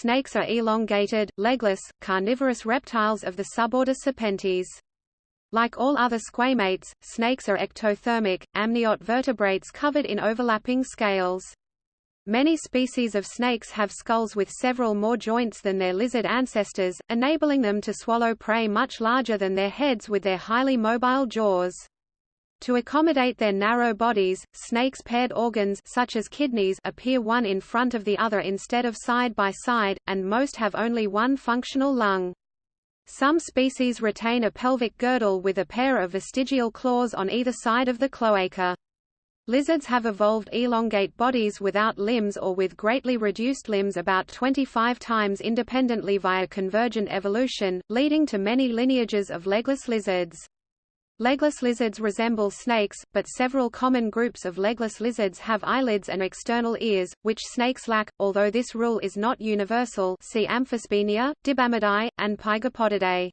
snakes are elongated, legless, carnivorous reptiles of the suborder Serpentes. Like all other squamates, snakes are ectothermic, amniote vertebrates covered in overlapping scales. Many species of snakes have skulls with several more joints than their lizard ancestors, enabling them to swallow prey much larger than their heads with their highly mobile jaws. To accommodate their narrow bodies, snakes' paired organs such as kidneys appear one in front of the other instead of side by side, and most have only one functional lung. Some species retain a pelvic girdle with a pair of vestigial claws on either side of the cloaca. Lizards have evolved elongate bodies without limbs or with greatly reduced limbs about 25 times independently via convergent evolution, leading to many lineages of legless lizards. Legless lizards resemble snakes, but several common groups of legless lizards have eyelids and external ears, which snakes lack, although this rule is not universal see Amphisbaenia, Dibamidae, and Pygopodidae.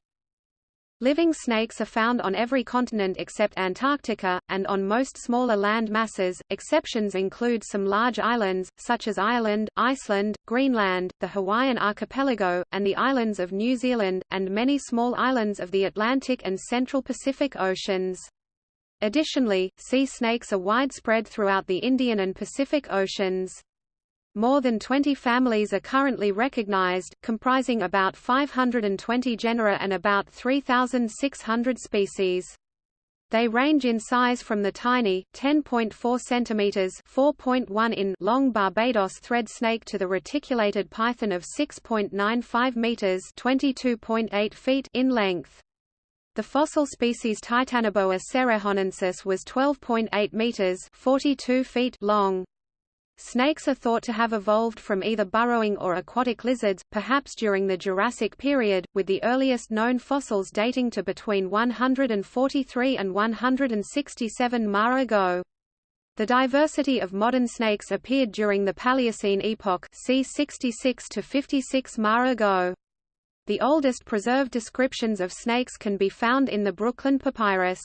Living snakes are found on every continent except Antarctica, and on most smaller land masses. Exceptions include some large islands, such as Ireland, Iceland, Greenland, the Hawaiian archipelago, and the islands of New Zealand, and many small islands of the Atlantic and Central Pacific Oceans. Additionally, sea snakes are widespread throughout the Indian and Pacific Oceans. More than 20 families are currently recognized, comprising about 520 genera and about 3,600 species. They range in size from the tiny 10.4 cm (4.1 in) long Barbados thread snake to the reticulated python of 6.95 meters (22.8 feet) in length. The fossil species Titanoboa cerrejonensis was 12.8 meters (42 feet) long. Snakes are thought to have evolved from either burrowing or aquatic lizards, perhaps during the Jurassic period, with the earliest known fossils dating to between 143 and 167 ma ago. The diversity of modern snakes appeared during the Paleocene epoch c. 66 to 56 ma ago. The oldest preserved descriptions of snakes can be found in the Brooklyn Papyrus.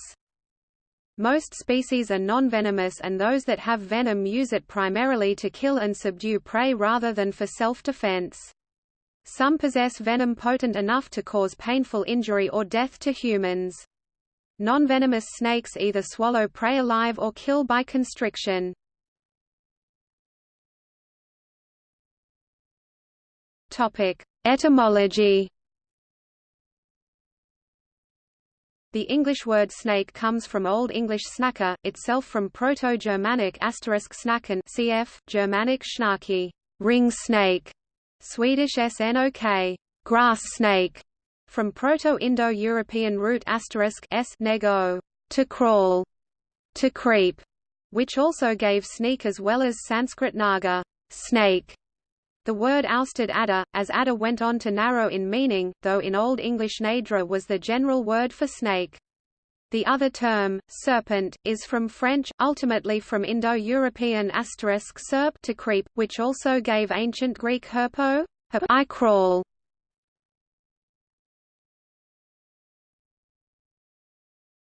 Most species are non-venomous and those that have venom use it primarily to kill and subdue prey rather than for self-defense. Some possess venom potent enough to cause painful injury or death to humans. Non-venomous snakes either swallow prey alive or kill by constriction. Etymology The English word snake comes from Old English snacker, itself from Proto-Germanic asterisk snacken cf. Germanic schnaki, ring snake, Swedish snok, grass snake, from Proto-Indo-European root asterisk s nego, to crawl, to creep, which also gave sneak as well as Sanskrit naga, snake, the word ousted adder, as adder went on to narrow in meaning, though in Old English nadra was the general word for snake. The other term, serpent, is from French, ultimately from Indo-European asterisk serp to creep, which also gave ancient Greek herpo, I crawl.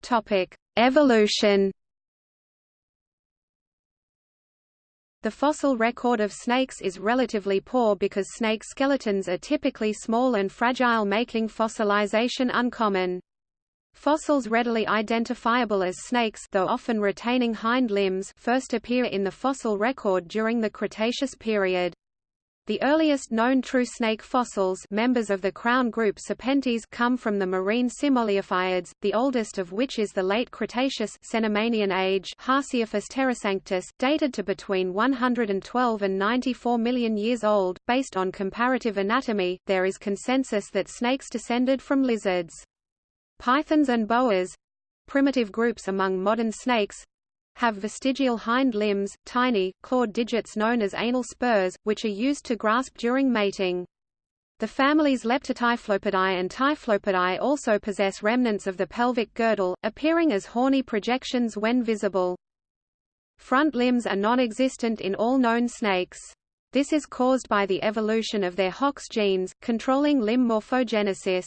Topic: Evolution. The fossil record of snakes is relatively poor because snake skeletons are typically small and fragile making fossilization uncommon. Fossils readily identifiable as snakes though often retaining hind limbs first appear in the fossil record during the Cretaceous period. The earliest known true snake fossils members of the crown group Serpentes come from the marine Simoliophiids, the oldest of which is the late Cretaceous Cenomanian age Haseophis terrasanctus, dated to between 112 and 94 million years old. Based on comparative anatomy, there is consensus that snakes descended from lizards. Pythons and boas primitive groups among modern snakes have vestigial hind limbs, tiny, clawed digits known as anal spurs, which are used to grasp during mating. The families Leptotyphlopidae and Typhlopidae also possess remnants of the pelvic girdle, appearing as horny projections when visible. Front limbs are non-existent in all known snakes. This is caused by the evolution of their HOX genes, controlling limb morphogenesis.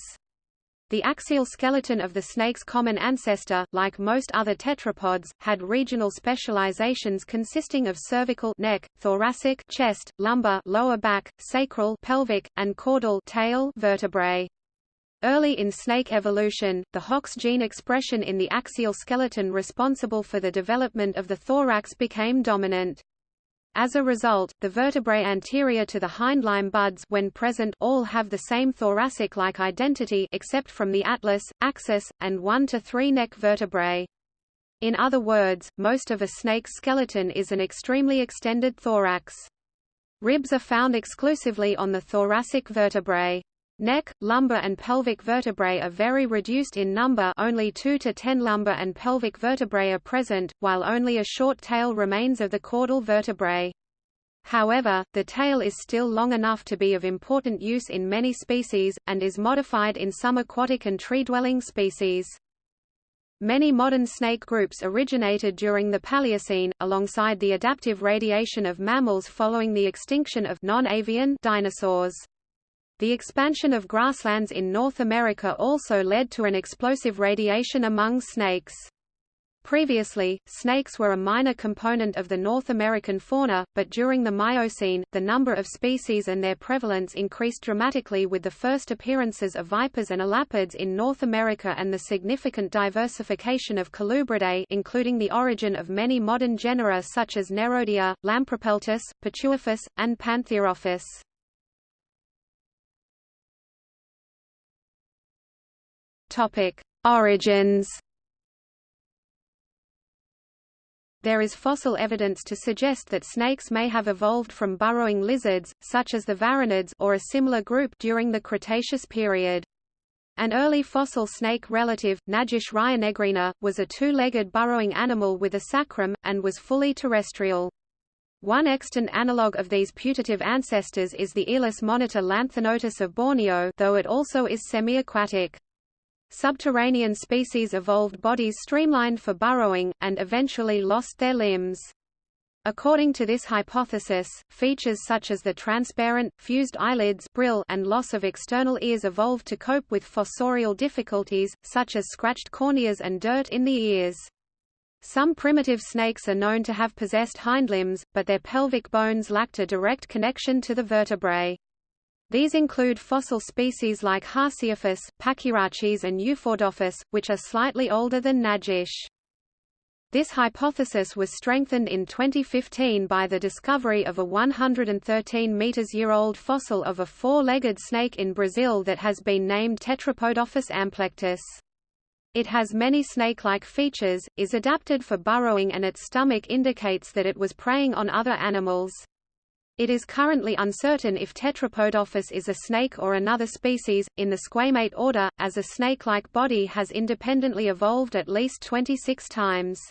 The axial skeleton of the snake's common ancestor, like most other tetrapods, had regional specializations consisting of cervical neck, thoracic chest, lumbar lower back, sacral pelvic, and caudal tail vertebrae. Early in snake evolution, the HOX gene expression in the axial skeleton responsible for the development of the thorax became dominant. As a result, the vertebrae anterior to the hindlimb buds when present all have the same thoracic-like identity except from the atlas, axis, and 1 to 3 neck vertebrae. In other words, most of a snake's skeleton is an extremely extended thorax. Ribs are found exclusively on the thoracic vertebrae. Neck, lumbar and pelvic vertebrae are very reduced in number only 2 to 10 lumbar and pelvic vertebrae are present, while only a short tail remains of the caudal vertebrae. However, the tail is still long enough to be of important use in many species, and is modified in some aquatic and tree-dwelling species. Many modern snake groups originated during the Paleocene, alongside the adaptive radiation of mammals following the extinction of non-avian dinosaurs. The expansion of grasslands in North America also led to an explosive radiation among snakes. Previously, snakes were a minor component of the North American fauna, but during the Miocene, the number of species and their prevalence increased dramatically with the first appearances of vipers and elapids in North America and the significant diversification of Colubridae including the origin of many modern genera such as Nerodia, Lampropeltis, Pituophis, and Pantherophis. Topic: Origins. There is fossil evidence to suggest that snakes may have evolved from burrowing lizards, such as the varanids or a similar group during the Cretaceous period. An early fossil snake relative, Najash rionegrina, was a two-legged burrowing animal with a sacrum, and was fully terrestrial. One extant analogue of these putative ancestors is the earless monitor lanthanotus of Borneo though it also is semi-aquatic. Subterranean species evolved bodies streamlined for burrowing, and eventually lost their limbs. According to this hypothesis, features such as the transparent, fused eyelids brill and loss of external ears evolved to cope with fossorial difficulties, such as scratched corneas and dirt in the ears. Some primitive snakes are known to have possessed hindlimbs, but their pelvic bones lacked a direct connection to the vertebrae. These include fossil species like Haseophis, Pachyrachis and Eupodophis, which are slightly older than Najash. This hypothesis was strengthened in 2015 by the discovery of a 113 meters-year-old fossil of a four-legged snake in Brazil that has been named Tetrapodophis amplectus. It has many snake-like features, is adapted for burrowing and its stomach indicates that it was preying on other animals. It is currently uncertain if Tetrapodophis is a snake or another species, in the squamate order, as a snake-like body has independently evolved at least 26 times.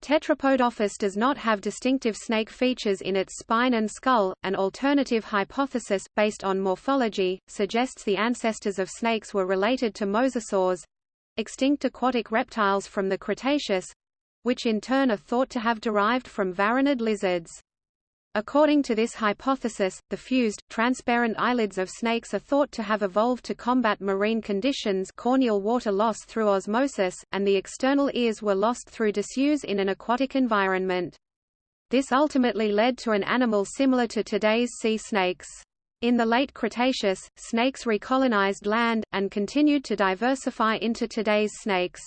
Tetrapodophis does not have distinctive snake features in its spine and skull. An alternative hypothesis, based on morphology, suggests the ancestors of snakes were related to mosasaurs extinct aquatic reptiles from the Cretaceous which in turn are thought to have derived from varanid lizards. According to this hypothesis, the fused, transparent eyelids of snakes are thought to have evolved to combat marine conditions corneal water loss through osmosis, and the external ears were lost through disuse in an aquatic environment. This ultimately led to an animal similar to today's sea snakes. In the late Cretaceous, snakes recolonized land, and continued to diversify into today's snakes.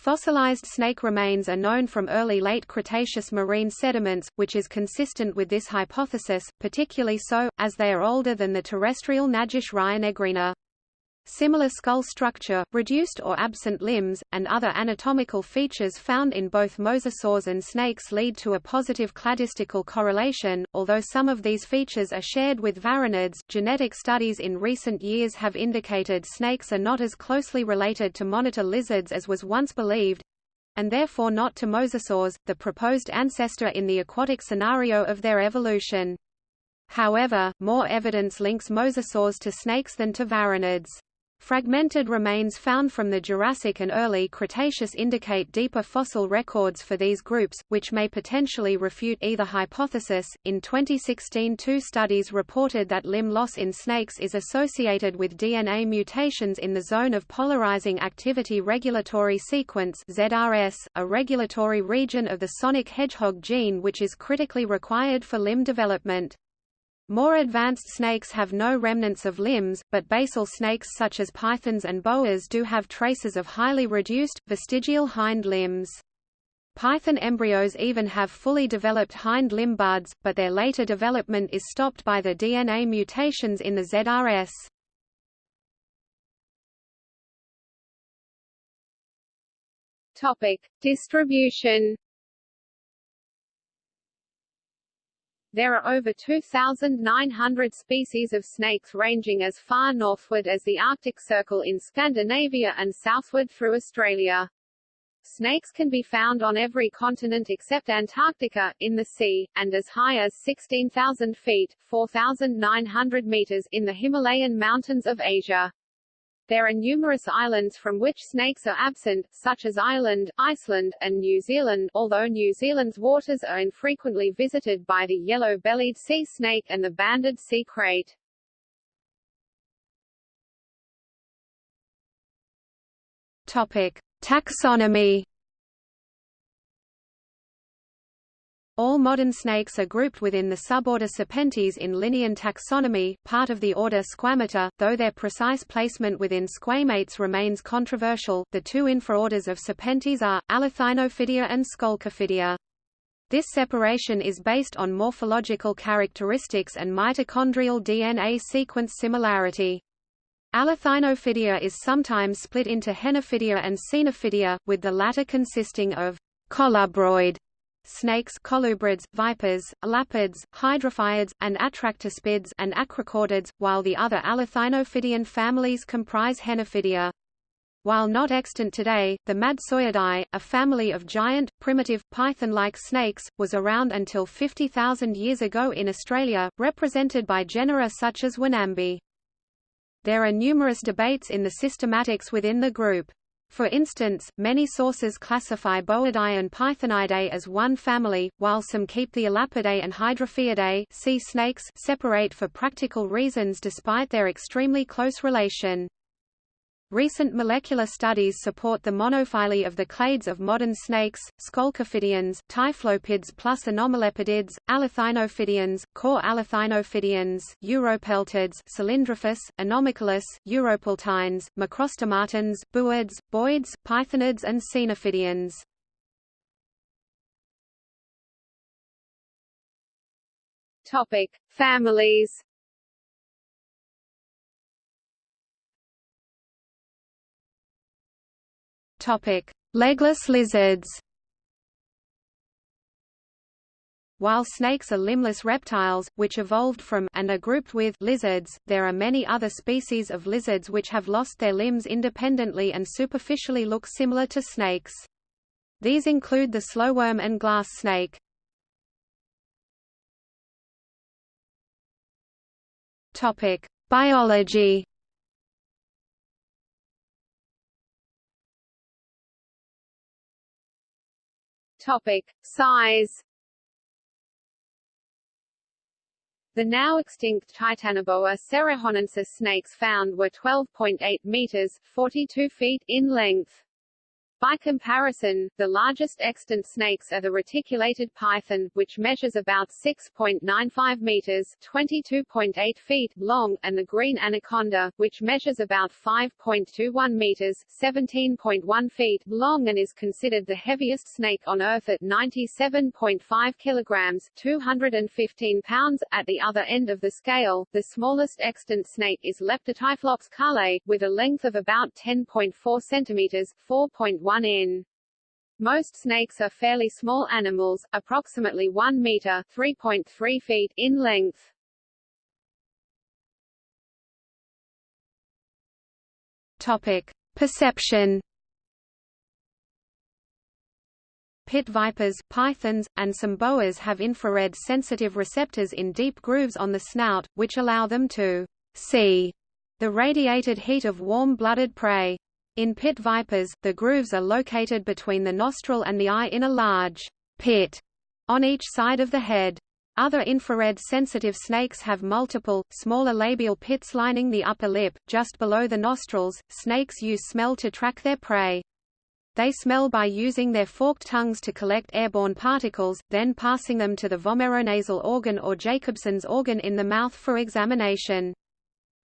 Fossilized snake remains are known from early late Cretaceous marine sediments, which is consistent with this hypothesis, particularly so, as they are older than the terrestrial Najash rionegrina. Similar skull structure, reduced or absent limbs, and other anatomical features found in both mosasaurs and snakes lead to a positive cladistical correlation. Although some of these features are shared with varanids, genetic studies in recent years have indicated snakes are not as closely related to monitor lizards as was once believed and therefore not to mosasaurs, the proposed ancestor in the aquatic scenario of their evolution. However, more evidence links mosasaurs to snakes than to varanids. Fragmented remains found from the Jurassic and early Cretaceous indicate deeper fossil records for these groups, which may potentially refute either hypothesis. In 2016, two studies reported that limb loss in snakes is associated with DNA mutations in the zone of polarizing activity regulatory sequence (ZRS), a regulatory region of the sonic hedgehog gene which is critically required for limb development. More advanced snakes have no remnants of limbs, but basal snakes such as pythons and boas do have traces of highly reduced, vestigial hind limbs. Python embryos even have fully developed hind limb buds, but their later development is stopped by the DNA mutations in the ZRS. Topic: Distribution There are over 2,900 species of snakes ranging as far northward as the Arctic Circle in Scandinavia and southward through Australia. Snakes can be found on every continent except Antarctica, in the sea, and as high as 16,000 feet 4,900 meters in the Himalayan mountains of Asia. There are numerous islands from which snakes are absent, such as Ireland, Iceland, and New Zealand, although New Zealand's waters are infrequently visited by the yellow-bellied sea snake and the banded sea krait. Topic: Taxonomy All modern snakes are grouped within the suborder Serpentes in Linnean taxonomy, part of the order Squamata, though their precise placement within squamates remains controversial. The two infraorders of Serpentes are Alethinophidia and Scolecophidia. This separation is based on morphological characteristics and mitochondrial DNA sequence similarity. Alethinophidia is sometimes split into Henophidia and Caenophidia, with the latter consisting of colubroid snakes colubrids, vipers, elapids, hydrophiids, and atractaspids and acrochordids, while the other Alethinophidian families comprise Henophidia. While not extant today, the Madtsoiidae, a family of giant, primitive, python-like snakes, was around until 50,000 years ago in Australia, represented by genera such as Wonambi. There are numerous debates in the systematics within the group. For instance, many sources classify Boidae and Pythonidae as one family, while some keep the Elapidae and Hydrophiidae sea snakes separate for practical reasons despite their extremely close relation. Recent molecular studies support the monophyly of the clades of modern snakes, Scolecophidians, Typhlopids plus Anomalepodids, Alethinophidians, core Alethinophidians, Uropeltids, Cylindrophis, Anomochilus, Uropeltines, Macrostomatans, Booids, Boids, Pythonids and Caenophidians. Topic: Families Legless lizards. While snakes are limbless reptiles, which evolved from and are grouped with lizards, there are many other species of lizards which have lost their limbs independently and superficially look similar to snakes. These include the slowworm and glass snake. Topic: Biology. Topic: Size. The now extinct Titanoboa cerrejonensis snakes found were 12.8 meters (42 feet) in length. By comparison, the largest extant snakes are the reticulated python, which measures about 6.95 meters (22.8 feet) long, and the green anaconda, which measures about 5.21 meters (17.1 feet) long and is considered the heaviest snake on Earth at 97.5 kilograms (215 pounds). At the other end of the scale, the smallest extant snake is Leptotyphlops carlae, with a length of about 10.4 centimeters (4.1 1 in. Most snakes are fairly small animals, approximately 1 meter (3.3 feet) in length. Topic: Perception. Pit vipers, pythons, and some boas have infrared sensitive receptors in deep grooves on the snout, which allow them to see The radiated heat of warm-blooded prey. In pit vipers, the grooves are located between the nostril and the eye in a large pit on each side of the head. Other infrared-sensitive snakes have multiple, smaller labial pits lining the upper lip, just below the nostrils. Snakes use smell to track their prey. They smell by using their forked tongues to collect airborne particles, then passing them to the vomeronasal organ or Jacobson's organ in the mouth for examination.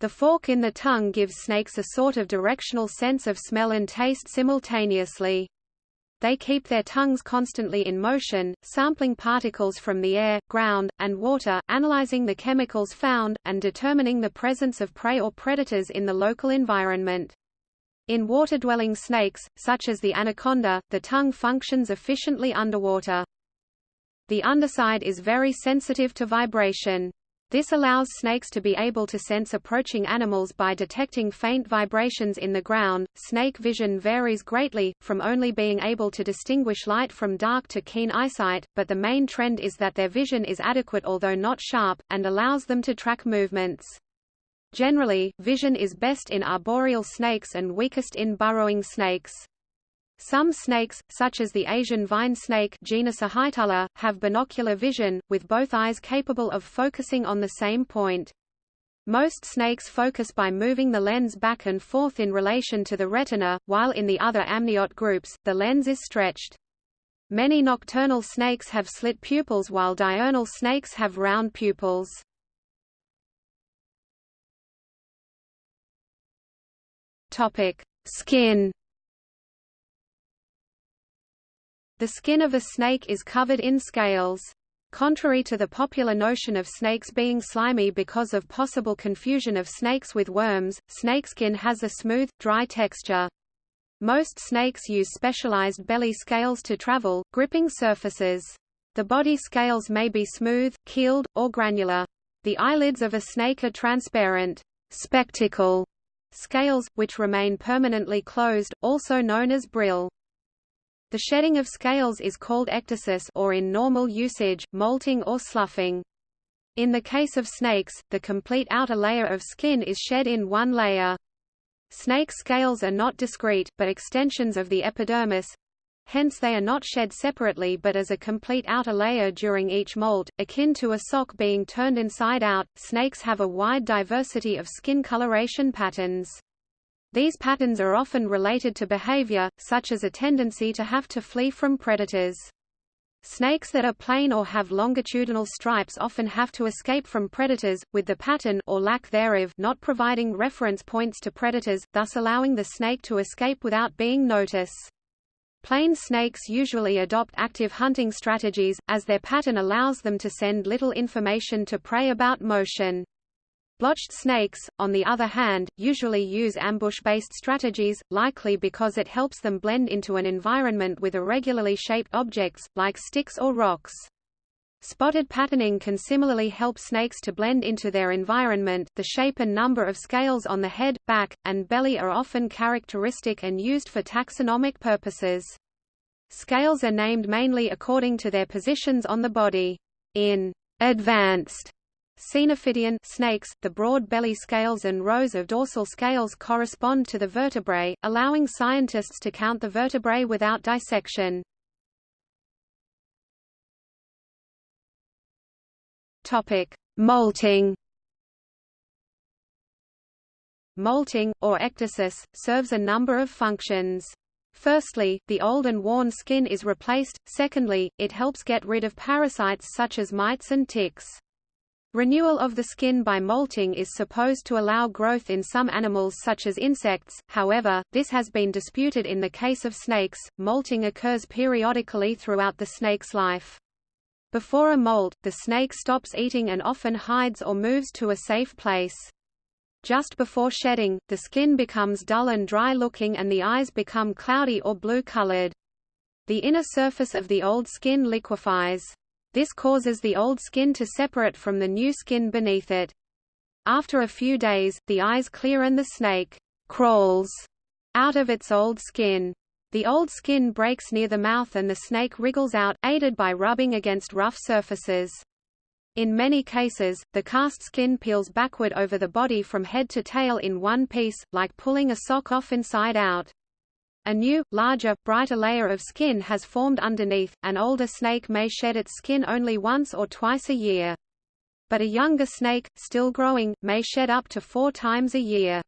The fork in the tongue gives snakes a sort of directional sense of smell and taste simultaneously. They keep their tongues constantly in motion, sampling particles from the air, ground, and water, analyzing the chemicals found, and determining the presence of prey or predators in the local environment. In water-dwelling snakes, such as the anaconda, the tongue functions efficiently underwater. The underside is very sensitive to vibration. This allows snakes to be able to sense approaching animals by detecting faint vibrations in the ground. Snake vision varies greatly, from only being able to distinguish light from dark to keen eyesight, but the main trend is that their vision is adequate although not sharp, and allows them to track movements. Generally, vision is best in arboreal snakes and weakest in burrowing snakes. Some snakes, such as the Asian vine snake genus Ahaetulla, have binocular vision, with both eyes capable of focusing on the same point. Most snakes focus by moving the lens back and forth in relation to the retina, while in the other amniote groups, the lens is stretched. Many nocturnal snakes have slit pupils while diurnal snakes have round pupils. Skin. The skin of a snake is covered in scales. Contrary to the popular notion of snakes being slimy because of possible confusion of snakes with worms, snakeskin has a smooth, dry texture. Most snakes use specialized belly scales to travel, gripping surfaces. The body scales may be smooth, keeled, or granular. The eyelids of a snake are transparent. Spectacle Scales, which remain permanently closed, also known as brill. The shedding of scales is called ecdysis or in normal usage, molting or sloughing. In the case of snakes, the complete outer layer of skin is shed in one layer. Snake scales are not discrete, but extensions of the epidermis, Hence they are not shed separately but as a complete outer layer during each molt, akin to a sock being turned inside out. Snakes have a wide diversity of skin coloration patterns. These patterns are often related to behavior, such as a tendency to have to flee from predators. Snakes that are plain or have longitudinal stripes often have to escape from predators, with the pattern or lack thereof not providing reference points to predators, thus allowing the snake to escape without being noticed. Plain snakes usually adopt active hunting strategies, as their pattern allows them to send little information to prey about motion. Blotched snakes, on the other hand, usually use ambush-based strategies, likely because it helps them blend into an environment with irregularly shaped objects, like sticks or rocks. Spotted patterning can similarly help snakes to blend into their environment. The shape and number of scales on the head, back, and belly are often characteristic and used for taxonomic purposes. Scales are named mainly according to their positions on the body. In advanced Caenophidian snakes, the broad belly scales and rows of dorsal scales correspond to the vertebrae, allowing scientists to count the vertebrae without dissection. Topic: Molting. Molting, or ecdysis, serves a number of functions. Firstly, the old and worn skin is replaced, secondly, it helps get rid of parasites such as mites and ticks. Renewal of the skin by molting is supposed to allow growth in some animals such as insects, however, this has been disputed in the case of snakes. Molting occurs periodically throughout the snake's life. Before a molt, the snake stops eating and often hides or moves to a safe place. Just before shedding, the skin becomes dull and dry-looking and the eyes become cloudy or blue-colored. The inner surface of the old skin liquefies. This causes the old skin to separate from the new skin beneath it. After a few days, the eyes clear and the snake crawls out of its old skin. The old skin breaks near the mouth and the snake wriggles out, aided by rubbing against rough surfaces. In many cases, the cast skin peels backward over the body from head to tail in one piece, like pulling a sock off inside out. A new, larger, brighter layer of skin has formed underneath. An older snake may shed its skin only once or twice a year. But a younger snake, still growing, may shed up to four times a year.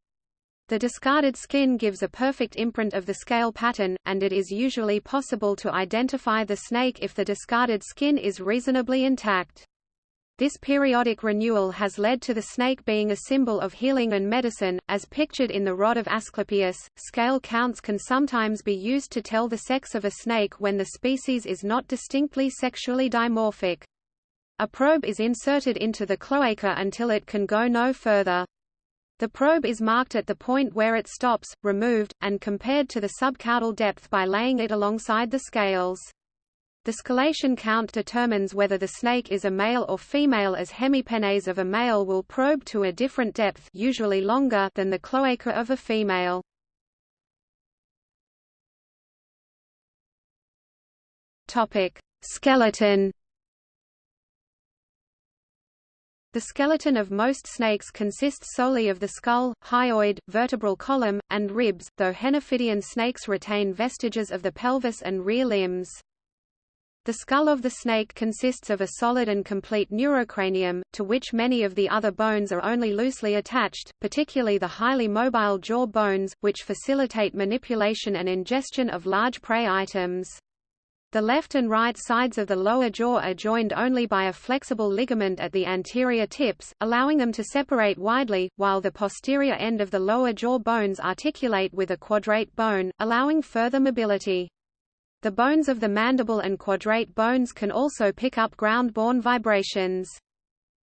The discarded skin gives a perfect imprint of the scale pattern, and it is usually possible to identify the snake if the discarded skin is reasonably intact. This periodic renewal has led to the snake being a symbol of healing and medicine, as pictured in the rod of Asclepius. Scale counts can sometimes be used to tell the sex of a snake when the species is not distinctly sexually dimorphic. A probe is inserted into the cloaca until it can go no further. The probe is marked at the point where it stops, removed, and compared to the subcaudal depth by laying it alongside the scales. The scalation count determines whether the snake is a male or female as hemipenes of a male will probe to a different depth usually longer than the cloaca of a female. Topic: Skeleton The skeleton of most snakes consists solely of the skull, hyoid, vertebral column, and ribs, though Henophidian snakes retain vestiges of the pelvis and rear limbs. The skull of the snake consists of a solid and complete neurocranium, to which many of the other bones are only loosely attached, particularly the highly mobile jaw bones, which facilitate manipulation and ingestion of large prey items. The left and right sides of the lower jaw are joined only by a flexible ligament at the anterior tips, allowing them to separate widely, while the posterior end of the lower jaw bones articulate with a quadrate bone, allowing further mobility. The bones of the mandible and quadrate bones can also pick up ground-borne vibrations.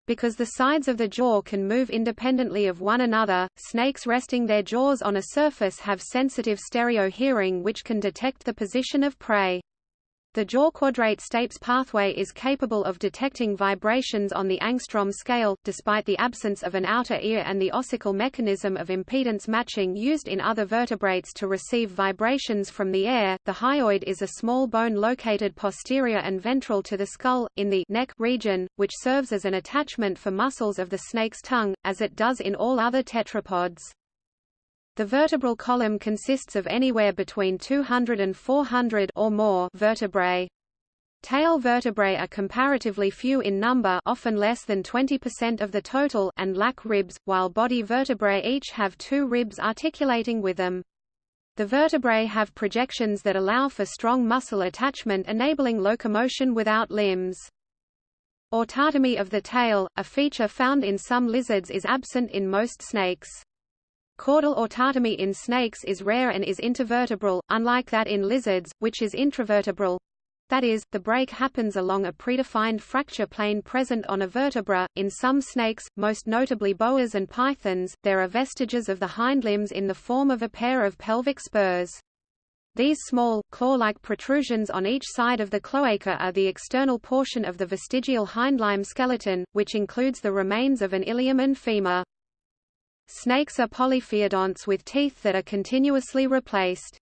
Because the sides of the jaw can move independently of one another, snakes resting their jaws on a surface have sensitive stereo hearing which can detect the position of prey. The jaw quadrate stapes pathway is capable of detecting vibrations on the angstrom scale, despite the absence of an outer ear and the ossicle mechanism of impedance matching used in other vertebrates to receive vibrations from the air. The hyoid is a small bone located posterior and ventral to the skull, in the neck region, which serves as an attachment for muscles of the snake's tongue, as it does in all other tetrapods. The vertebral column consists of anywhere between 200 and 400 or more vertebrae. Tail vertebrae are comparatively few in number often less than 20% of the total and lack ribs, while body vertebrae each have two ribs articulating with them. The vertebrae have projections that allow for strong muscle attachment enabling locomotion without limbs. Autotomy of the tail, a feature found in some lizards is absent in most snakes. Caudal autotomy in snakes is rare and is intervertebral, unlike that in lizards, which is intravertebral. That is, the break happens along a predefined fracture plane present on a vertebra. In some snakes, most notably boas and pythons, there are vestiges of the hind limbs in the form of a pair of pelvic spurs. These small, claw-like protrusions on each side of the cloaca are the external portion of the vestigial hindlimb skeleton, which includes the remains of an ilium and femur. Snakes are polyphyodonts with teeth that are continuously replaced.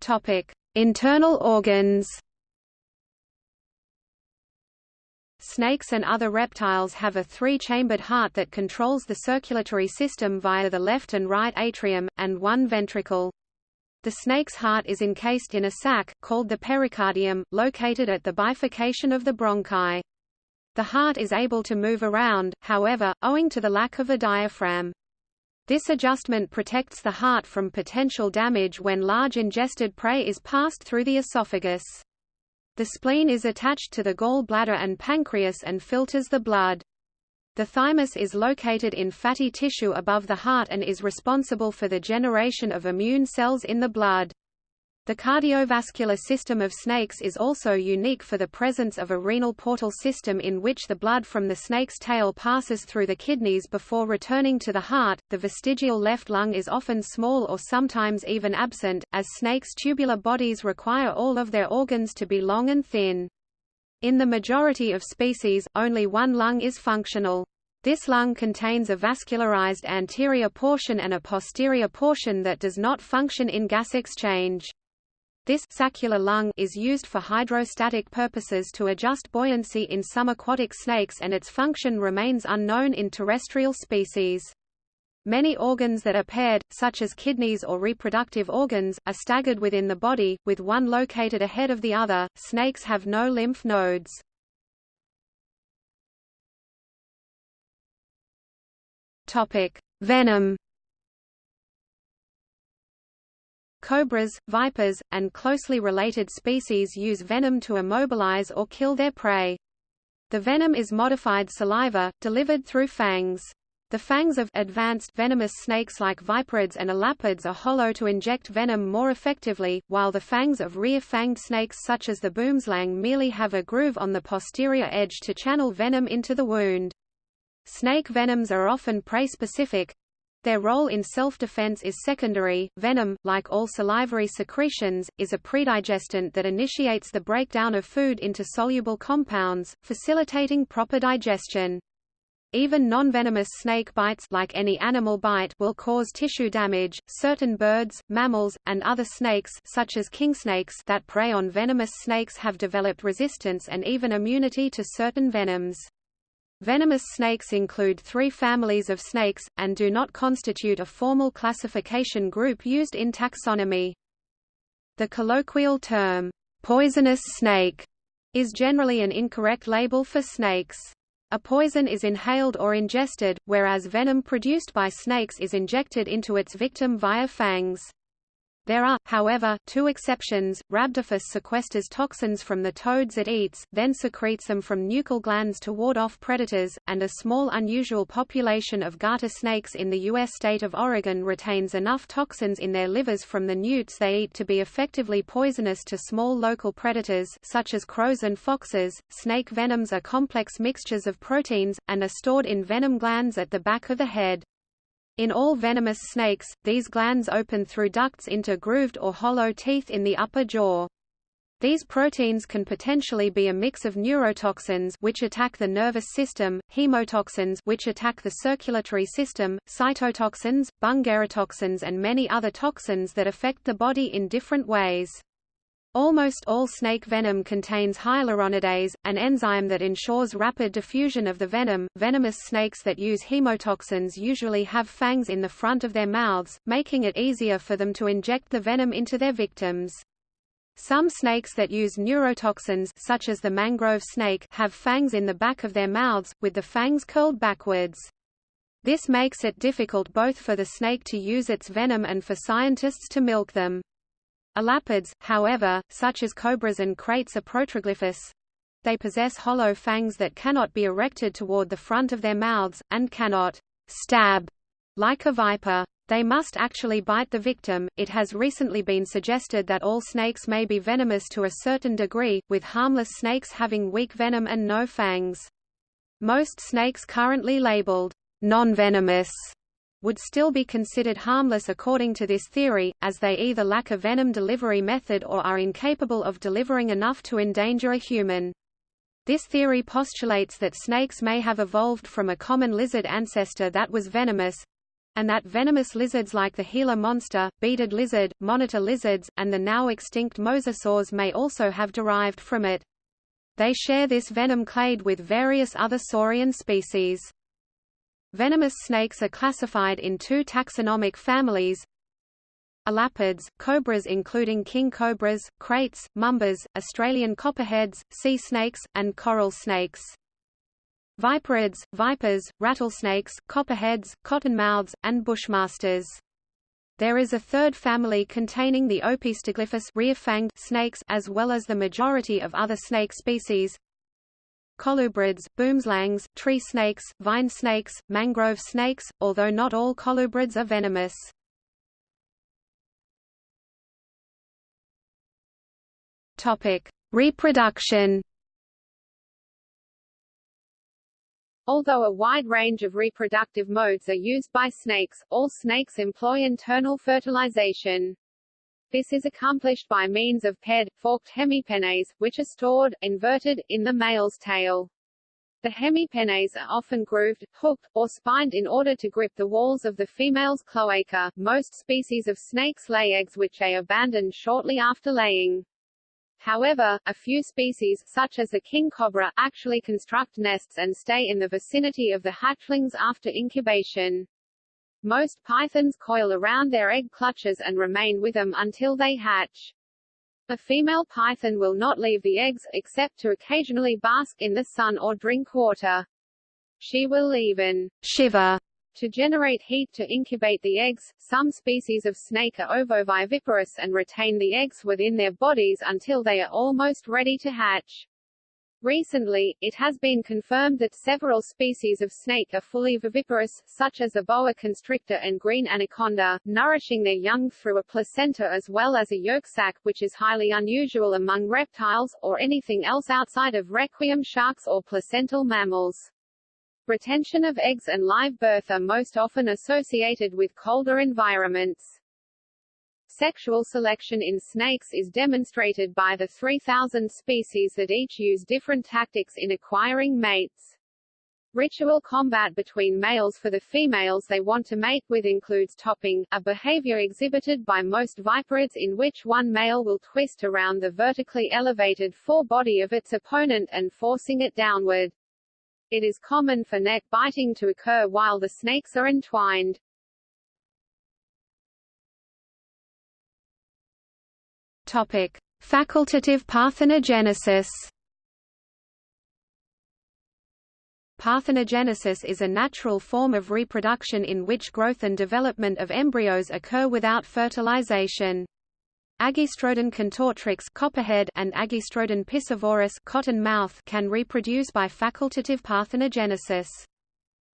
Topic: Internal organs. Snakes and other reptiles have a three-chambered heart that controls the circulatory system via the left and right atrium, and one ventricle. The snake's heart is encased in a sac, called the pericardium, located at the bifurcation of the bronchi. The heart is able to move around, however, owing to the lack of a diaphragm. This adjustment protects the heart from potential damage when large ingested prey is passed through the esophagus. The spleen is attached to the gall bladder and pancreas and filters the blood. The thymus is located in fatty tissue above the heart and is responsible for the generation of immune cells in the blood. The cardiovascular system of snakes is also unique for the presence of a renal portal system in which the blood from the snake's tail passes through the kidneys before returning to the heart. The vestigial left lung is often small or sometimes even absent, as snakes' tubular bodies require all of their organs to be long and thin. In the majority of species, only one lung is functional. This lung contains a vascularized anterior portion and a posterior portion that does not function in gas exchange. This saccular lung is used for hydrostatic purposes to adjust buoyancy in some aquatic snakes and its function remains unknown in terrestrial species. Many organs that are paired, such as kidneys or reproductive organs, are staggered within the body, with one located ahead of the other. Snakes have no lymph nodes. Topic: Venom. Cobras, vipers, and closely related species use venom to immobilize or kill their prey. The venom is modified saliva, delivered through fangs. The fangs of advanced venomous snakes like viperids and elapids are hollow to inject venom more effectively, while the fangs of rear-fanged snakes such as the boomslang merely have a groove on the posterior edge to channel venom into the wound. Snake venoms are often prey-specific, their role in self-defense is secondary. Venom, like all salivary secretions, is a predigestant that initiates the breakdown of food into soluble compounds, facilitating proper digestion. Even non-venomous snake bites like any animal bite will cause tissue damage. Certain birds, mammals, and other snakes such as kingsnakes that prey on venomous snakes have developed resistance and even immunity to certain venoms. Venomous snakes include three families of snakes, and do not constitute a formal classification group used in taxonomy. The colloquial term, poisonous snake, is generally an incorrect label for snakes. A poison is inhaled or ingested, whereas venom produced by snakes is injected into its victim via fangs. There are, however, two exceptions. Rhabdophis sequesters toxins from the toads it eats, then secretes them from nuchal glands to ward off predators, and a small unusual population of garter snakes in the U.S. state of Oregon retains enough toxins in their livers from the newts they eat to be effectively poisonous to small local predators such as crows and foxes. Snake venoms are complex mixtures of proteins, and are stored in venom glands at the back of the head. In all venomous snakes, these glands open through ducts into grooved or hollow teeth in the upper jaw. These proteins can potentially be a mix of neurotoxins which attack the nervous system, hemotoxins which attack the circulatory system, cytotoxins, bungarotoxins and many other toxins that affect the body in different ways. Almost all snake venom contains hyaluronidase, an enzyme that ensures rapid diffusion of the venom. Venomous snakes that use hemotoxins usually have fangs in the front of their mouths, making it easier for them to inject the venom into their victims. Some snakes that use neurotoxins such as the mangrove snake have fangs in the back of their mouths, with the fangs curled backwards. This makes it difficult both for the snake to use its venom and for scientists to milk them. Elapids, however, such as cobras and kraits are proteroglyphous. They possess hollow fangs that cannot be erected toward the front of their mouths, and cannot stab like a viper. They must actually bite the victim. It has recently been suggested that all snakes may be venomous to a certain degree, with harmless snakes having weak venom and no fangs. Most snakes currently labeled non-venomous would still be considered harmless according to this theory, as they either lack a venom delivery method or are incapable of delivering enough to endanger a human. This theory postulates that snakes may have evolved from a common lizard ancestor that was venomous, and that venomous lizards like the Gila monster, beaded lizard, monitor lizards, and the now extinct mosasaurs may also have derived from it. They share this venom clade with various other saurian species. Venomous snakes are classified in two taxonomic families Elapids, cobras including king cobras, kraits, mambas, Australian copperheads, sea snakes, and coral snakes. Viperids, vipers, rattlesnakes, copperheads, cottonmouths, and bushmasters. There is a third family containing the Opisthoglyphous rear-fanged snakes as well as the majority of other snake species, colubrids, boomslangs, tree snakes, vine snakes, mangrove snakes, although not all colubrids are venomous. Topic: Reproduction. Although a wide range of reproductive modes are used by snakes, all snakes employ internal fertilization. This is accomplished by means of paired, forked hemipenes, which are stored, inverted, in the male's tail. The hemipenes are often grooved, hooked, or spined in order to grip the walls of the female's cloaca. Most species of snakes lay eggs which they abandon shortly after laying. However, a few species, such as the king cobra, actually construct nests and stay in the vicinity of the hatchlings after incubation. Most pythons coil around their egg clutches and remain with them until they hatch. A female python will not leave the eggs, except to occasionally bask in the sun or drink water. She will even shiver to generate heat to incubate the eggs. Some species of snake are ovoviviparous and retain the eggs within their bodies until they are almost ready to hatch. Recently, it has been confirmed that several species of snake are fully viviparous, such as the boa constrictor and green anaconda, nourishing their young through a placenta as well as a yolk sac which is highly unusual among reptiles, or anything else outside of requiem sharks or placental mammals. Retention of eggs and live birth are most often associated with colder environments. Sexual selection in snakes is demonstrated by the 3,000 species that each use different tactics in acquiring mates. Ritual combat between males for the females they want to mate with includes topping, a behavior exhibited by most viperids in which one male will twist around the vertically elevated forebody of its opponent and forcing it downward. It is common for neck biting to occur while the snakes are entwined. Topic: Facultative parthenogenesis. Parthenogenesis is a natural form of reproduction in which growth and development of embryos occur without fertilization. Agkistrodon contortrix copperhead and Agkistrodon piscivorus cottonmouth can reproduce by facultative parthenogenesis.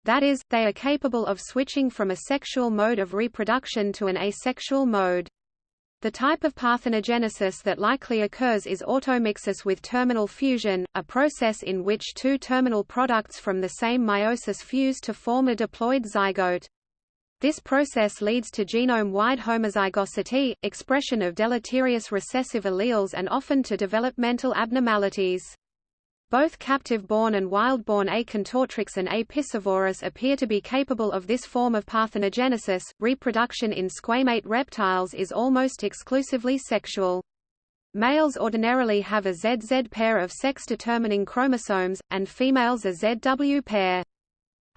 That is, they are capable of switching from a sexual mode of reproduction to an asexual mode. The type of parthenogenesis that likely occurs is automixis with terminal fusion, a process in which two terminal products from the same meiosis fuse to form a diploid zygote. This process leads to genome-wide homozygosity, expression of deleterious recessive alleles and often to developmental abnormalities. Both captive-born and wild-born A. and A. piscivorus appear to be capable of this form of parthenogenesis. Reproduction in squamate reptiles is almost exclusively sexual. Males ordinarily have a ZZ pair of sex-determining chromosomes, and females a ZW pair.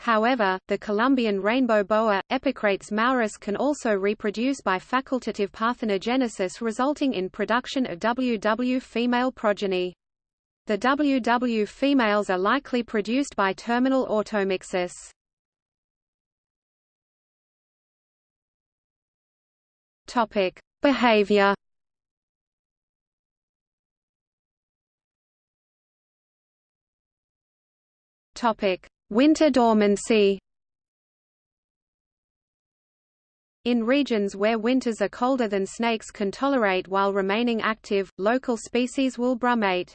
However, the Colombian rainbow boa, Epicrates maurus can also reproduce by facultative parthenogenesis resulting in production of WW female progeny. The WW females are likely produced by terminal automixis. Topic: Behavior. Topic: Winter dormancy. In regions where winters are colder than snakes can tolerate while remaining active, local species will brumate.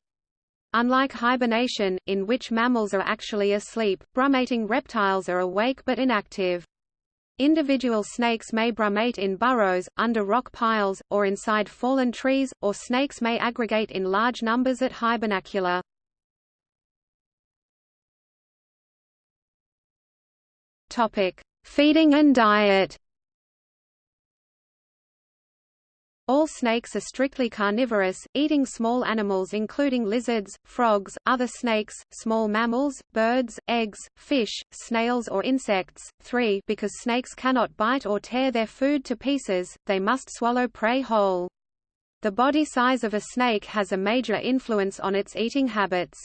Unlike hibernation, in which mammals are actually asleep, brumating reptiles are awake but inactive. Individual snakes may brumate in burrows, under rock piles, or inside fallen trees, or snakes may aggregate in large numbers at hibernacula. Feeding and diet All snakes are strictly carnivorous, eating small animals including lizards, frogs, other snakes, small mammals, birds, eggs, fish, snails or insects. 3 Because snakes cannot bite or tear their food to pieces, they must swallow prey whole. The body size of a snake has a major influence on its eating habits.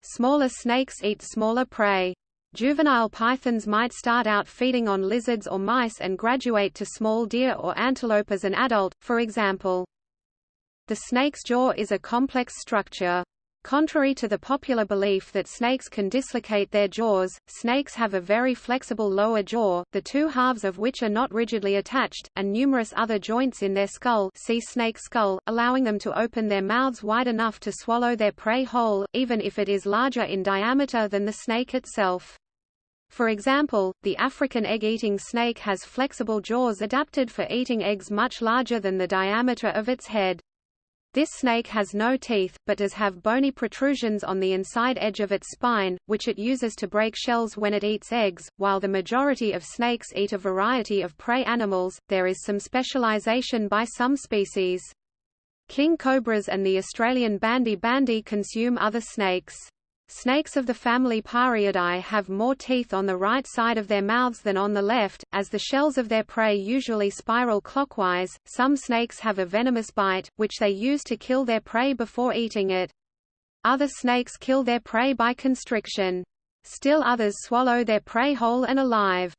Smaller snakes eat smaller prey. Juvenile pythons might start out feeding on lizards or mice and graduate to small deer or antelope as an adult, for example. The snake's jaw is a complex structure. Contrary to the popular belief that snakes can dislocate their jaws, snakes have a very flexible lower jaw, the two halves of which are not rigidly attached, and numerous other joints in their skull see snake skull, allowing them to open their mouths wide enough to swallow their prey whole, even if it is larger in diameter than the snake itself. For example, the African egg-eating snake has flexible jaws adapted for eating eggs much larger than the diameter of its head. This snake has no teeth, but does have bony protrusions on the inside edge of its spine, which it uses to break shells when it eats eggs. While the majority of snakes eat a variety of prey animals, there is some specialization by some species. King cobras and the Australian bandy bandy consume other snakes. Snakes of the family Pareidae have more teeth on the right side of their mouths than on the left, as the shells of their prey usually spiral clockwise. Some snakes have a venomous bite, which they use to kill their prey before eating it. Other snakes kill their prey by constriction. Still others swallow their prey whole and alive.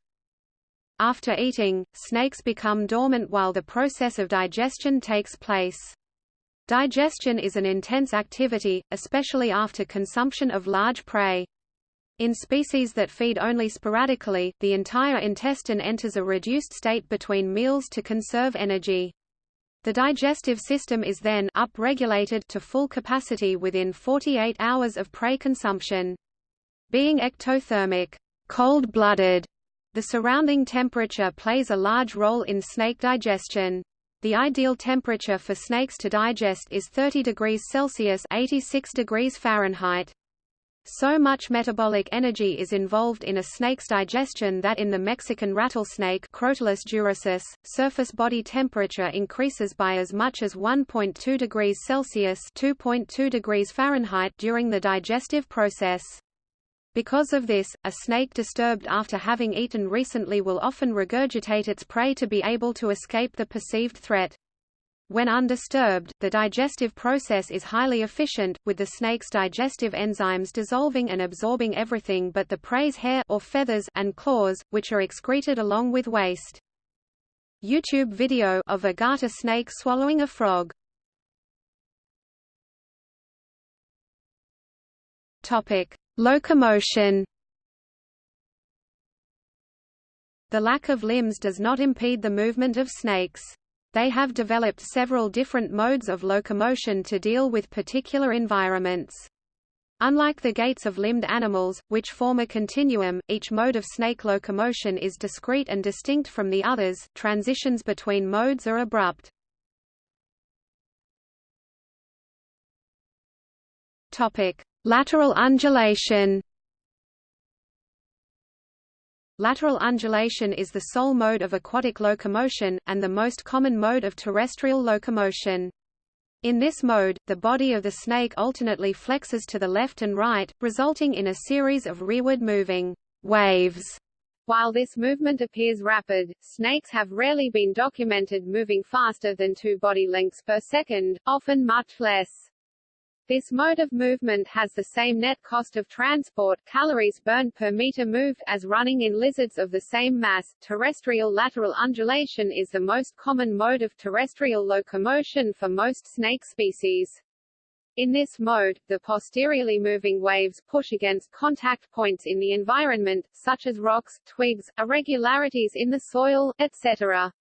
After eating, snakes become dormant while the process of digestion takes place. Digestion is an intense activity, especially after consumption of large prey. In species that feed only sporadically, the entire intestine enters a reduced state between meals to conserve energy. The digestive system is then upregulated to full capacity within 48 hours of prey consumption. Being ectothermic, cold-blooded, the surrounding temperature plays a large role in snake digestion. The ideal temperature for snakes to digest is 30 degrees Celsius 86 degrees Fahrenheit. So much metabolic energy is involved in a snake's digestion that in the Mexican rattlesnake Crotalus durissus, surface body temperature increases by as much as 1.2 degrees Celsius 2.2 degrees Fahrenheit during the digestive process. Because of this, a snake disturbed after having eaten recently will often regurgitate its prey to be able to escape the perceived threat. When undisturbed, the digestive process is highly efficient, with the snake's digestive enzymes dissolving and absorbing everything but the prey's hair or feathers and claws, which are excreted along with waste. YouTube video of a garter snake swallowing a frog. Topic: Locomotion The lack of limbs does not impede the movement of snakes. They have developed several different modes of locomotion to deal with particular environments. Unlike the gaits of limbed animals, which form a continuum, each mode of snake locomotion is discrete and distinct from the others, transitions between modes are abrupt. Topic: Lateral undulation Lateral undulation is the sole mode of aquatic locomotion, and the most common mode of terrestrial locomotion. In this mode, the body of the snake alternately flexes to the left and right, resulting in a series of rearward moving waves. While this movement appears rapid, snakes have rarely been documented moving faster than two body lengths per second, often much less. This mode of movement has the same net cost of transport calories burned per meter moved as running in lizards of the same mass. Terrestrial lateral undulation is the most common mode of terrestrial locomotion for most snake species. In this mode, the posteriorly moving waves push against contact points in the environment, such as rocks, twigs, irregularities in the soil, etc.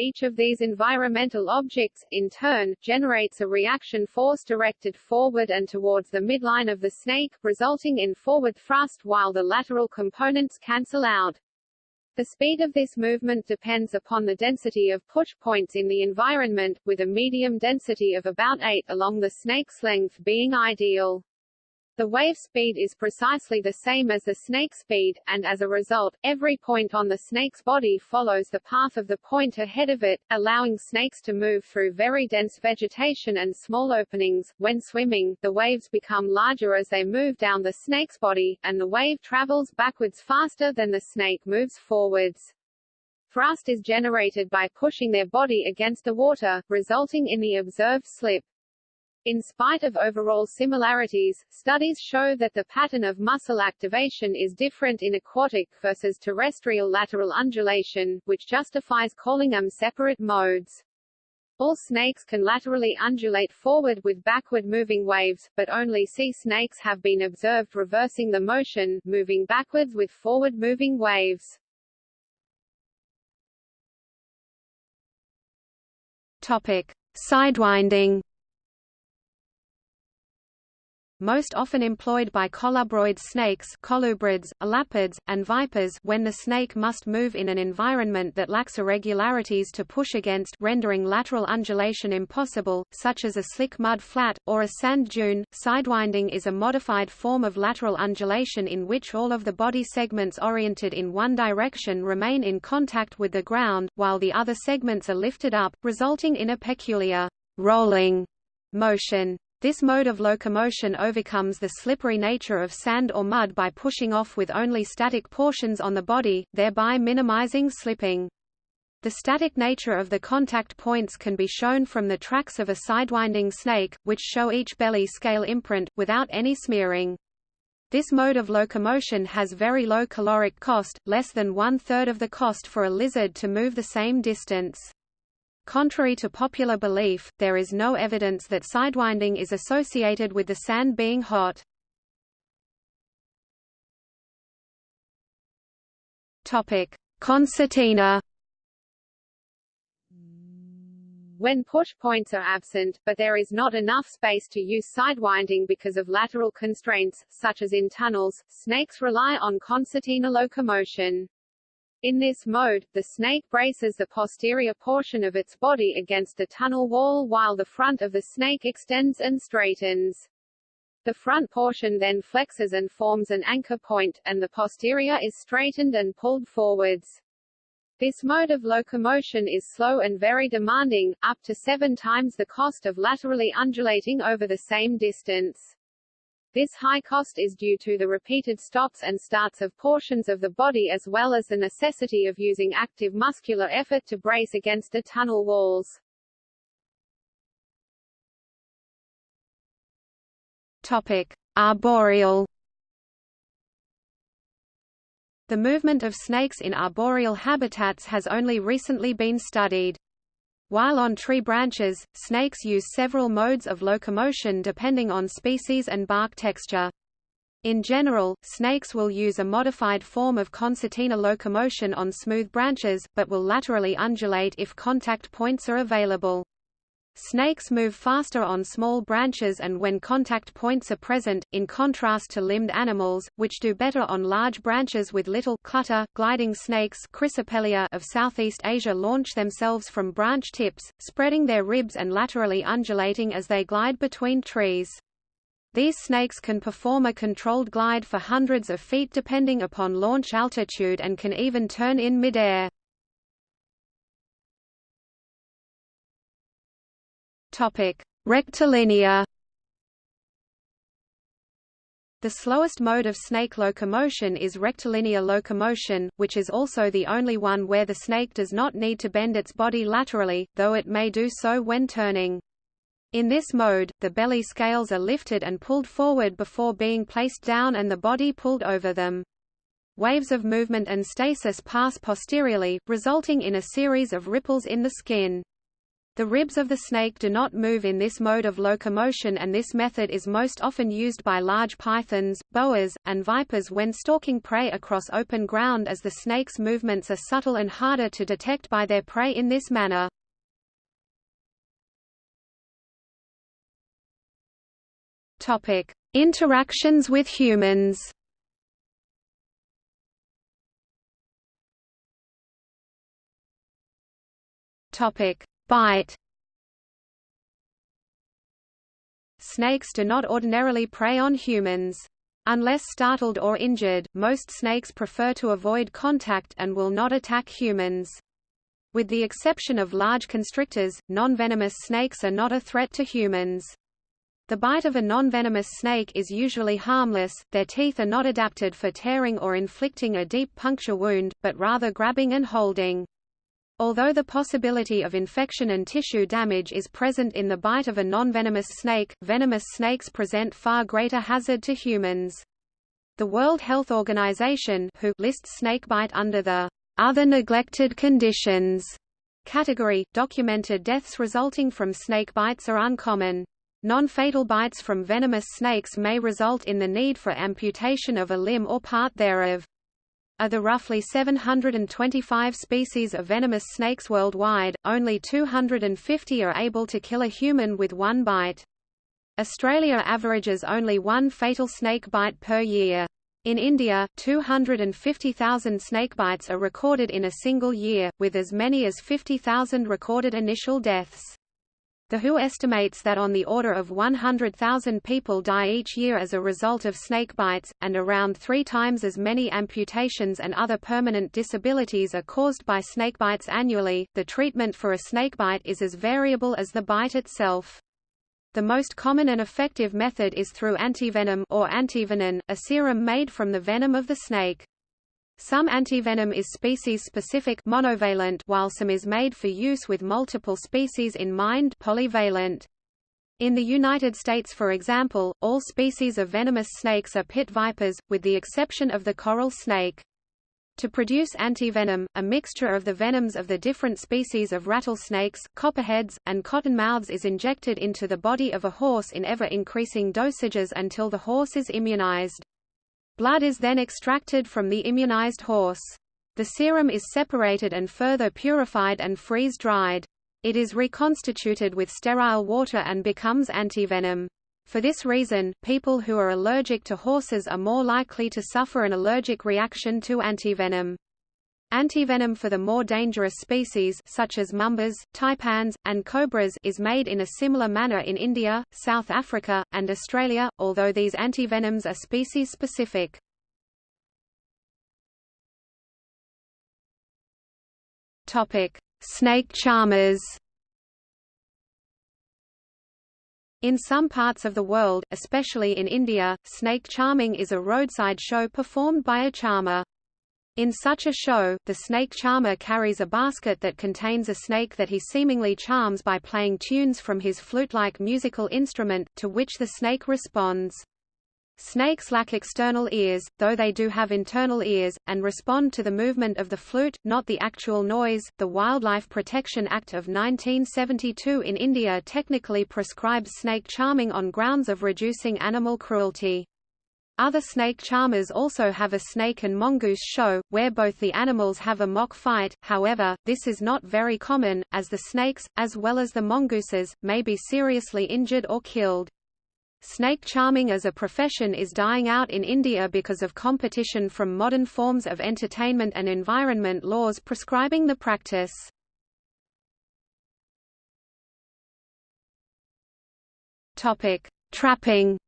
Each of these environmental objects, in turn, generates a reaction force directed forward and towards the midline of the snake, resulting in forward thrust while the lateral components cancel out. The speed of this movement depends upon the density of push points in the environment, with a medium density of about 8 along the snake's length being ideal. The wave speed is precisely the same as the snake speed, and as a result, every point on the snake's body follows the path of the point ahead of it, allowing snakes to move through very dense vegetation and small openings. When swimming, the waves become larger as they move down the snake's body, and the wave travels backwards faster than the snake moves forwards. Thrust is generated by pushing their body against the water, resulting in the observed slip. In spite of overall similarities, studies show that the pattern of muscle activation is different in aquatic versus terrestrial lateral undulation, which justifies calling them separate modes. All snakes can laterally undulate forward with backward moving waves, but only sea snakes have been observed reversing the motion, moving backwards with forward moving waves. Topic: Sidewinding most often employed by colubroid snakes colubrids, elapids, and vipers when the snake must move in an environment that lacks irregularities to push against rendering lateral undulation impossible, such as a slick mud flat, or a sand dune. Sidewinding is a modified form of lateral undulation in which all of the body segments oriented in one direction remain in contact with the ground, while the other segments are lifted up, resulting in a peculiar rolling motion. This mode of locomotion overcomes the slippery nature of sand or mud by pushing off with only static portions on the body, thereby minimizing slipping. The static nature of the contact points can be shown from the tracks of a sidewinding snake, which show each belly scale imprint, without any smearing. This mode of locomotion has very low caloric cost, less than one-third of the cost for a lizard to move the same distance. Contrary to popular belief, there is no evidence that sidewinding is associated with the sand being hot. Topic: Concertina. When push points are absent, but there is not enough space to use sidewinding because of lateral constraints, such as in tunnels, snakes rely on concertina locomotion. In this mode, the snake braces the posterior portion of its body against the tunnel wall while the front of the snake extends and straightens. The front portion then flexes and forms an anchor point, and the posterior is straightened and pulled forwards. This mode of locomotion is slow and very demanding, up to seven times the cost of laterally undulating over the same distance. This high cost is due to the repeated stops and starts of portions of the body as well as the necessity of using active muscular effort to brace against the tunnel walls. Topic: Arboreal The movement of snakes in arboreal habitats has only recently been studied. While on tree branches, snakes use several modes of locomotion depending on species and bark texture. In general, snakes will use a modified form of concertina locomotion on smooth branches, but will laterally undulate if contact points are available. Snakes move faster on small branches and when contact points are present, in contrast to limbed animals, which do better on large branches with little clutter. Gliding snakes of Southeast Asia launch themselves from branch tips, spreading their ribs and laterally undulating as they glide between trees. These snakes can perform a controlled glide for hundreds of feet depending upon launch altitude and can even turn in midair. Topic: Rectilinear. The slowest mode of snake locomotion is rectilinear locomotion, which is also the only one where the snake does not need to bend its body laterally, though it may do so when turning. In this mode, the belly scales are lifted and pulled forward before being placed down and the body pulled over them. Waves of movement and stasis pass posteriorly, resulting in a series of ripples in the skin. The ribs of the snake do not move in this mode of locomotion and this method is most often used by large pythons, boas, and vipers when stalking prey across open ground as the snake's movements are subtle and harder to detect by their prey in this manner. Interactions with humans. Topic: Bite Snakes do not ordinarily prey on humans. Unless startled or injured, most snakes prefer to avoid contact and will not attack humans. With the exception of large constrictors, non-venomous snakes are not a threat to humans. The bite of a non-venomous snake is usually harmless, their teeth are not adapted for tearing or inflicting a deep puncture wound, but rather grabbing and holding. Although the possibility of infection and tissue damage is present in the bite of a non-venomous snake, venomous snakes present far greater hazard to humans. The World Health Organization WHO lists snakebite under the other neglected conditions category. Documented deaths resulting from snake bites are uncommon. Non-fatal bites from venomous snakes may result in the need for amputation of a limb or part thereof. Of the roughly 725 species of venomous snakes worldwide, only 250 are able to kill a human with one bite. Australia averages only one fatal snake bite per year. In India, 250,000 snakebites are recorded in a single year, with as many as 50,000 recorded initial deaths. The WHO estimates that on the order of 100,000 people die each year as a result of snake bites, and around three times as many amputations and other permanent disabilities are caused by snakebites annually. The treatment for a snakebite is as variable as the bite itself. The most common and effective method is through antivenom or antivenin, a serum made from the venom of the snake. Some antivenom is species-specific monovalent while some is made for use with multiple species in mind polyvalent. In the United States for example, all species of venomous snakes are pit vipers, with the exception of the coral snake. To produce antivenom, a mixture of the venoms of the different species of rattlesnakes, copperheads, and cottonmouths is injected into the body of a horse in ever-increasing dosages until the horse is immunized. Blood is then extracted from the immunized horse. The serum is separated and further purified and freeze-dried. It is reconstituted with sterile water and becomes antivenom. For this reason, people who are allergic to horses are more likely to suffer an allergic reaction to antivenom. Antivenom for the more dangerous species such as mambas, taipans, and cobras is made in a similar manner in India, South Africa, and Australia, although these antivenoms are species-specific. Snake charmers In some parts of the world, especially in India, snake charming is a roadside show performed by a charmer. In such a show, the snake charmer carries a basket that contains a snake that he seemingly charms by playing tunes from his flute-like musical instrument, to which the snake responds. Snakes lack external ears, though they do have internal ears, and respond to the movement of the flute, not the actual noise. The Wildlife Protection Act of 1972 in India technically prescribes snake charming on grounds of reducing animal cruelty. Other snake charmers also have a snake and mongoose show, where both the animals have a mock fight, however, this is not very common, as the snakes, as well as the mongooses, may be seriously injured or killed. Snake charming as a profession is dying out in India because of competition from modern forms of entertainment and environment laws prescribing the practice. Trapping.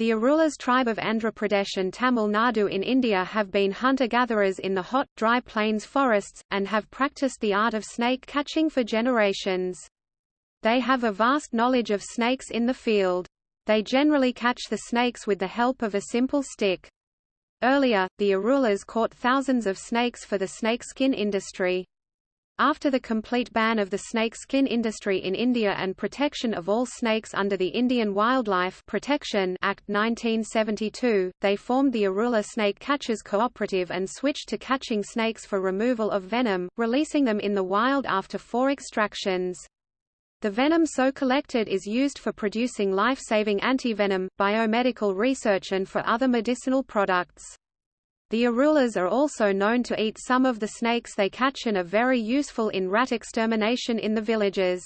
The Irulas tribe of Andhra Pradesh and Tamil Nadu in India have been hunter-gatherers in the hot, dry plains forests, and have practiced the art of snake catching for generations. They have a vast knowledge of snakes in the field. They generally catch the snakes with the help of a simple stick. Earlier, the Irulas caught thousands of snakes for the snakeskin industry. After the complete ban of the snake skin industry in India and protection of all snakes under the Indian Wildlife Protection Act 1972, they formed the Irula Snake Catchers Cooperative and switched to catching snakes for removal of venom, releasing them in the wild after four extractions. The venom so collected is used for producing life-saving antivenom, biomedical research and for other medicinal products. The Irulas are also known to eat some of the snakes they catch and are very useful in rat extermination in the villages.